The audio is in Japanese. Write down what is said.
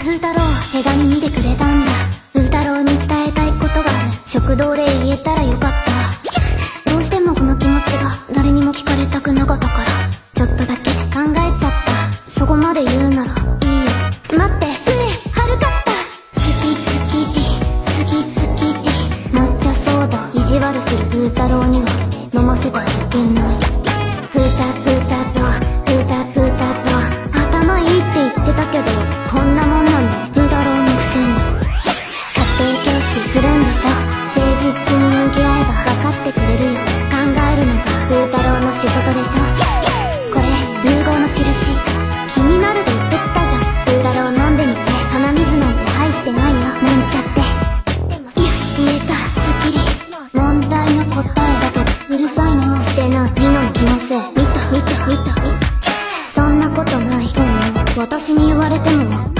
風太郎手紙見てくれたんだ。風太郎に伝えたいことがある。食堂で言えたらよかった。どうしてもこの気持ちが誰にも聞かれたくなかったから。ちょっとだけ考えちゃった。そこまで言うならいいよ。待って。スレはるかった。好き好きティ好き好きティ抹茶ソーダ意地悪する風太郎には飲ませてはいけな。い郎の仕事でしょ？これ融合の印。気になると言ってたじゃん。風太郎飲んでみて鼻水なんて入ってないよ。なんちゃって。よし言えたすっきり問題の答えだけどうるさいな。してないミノの気のせい。見た見た見た。そんなことないと思う。私に言われても。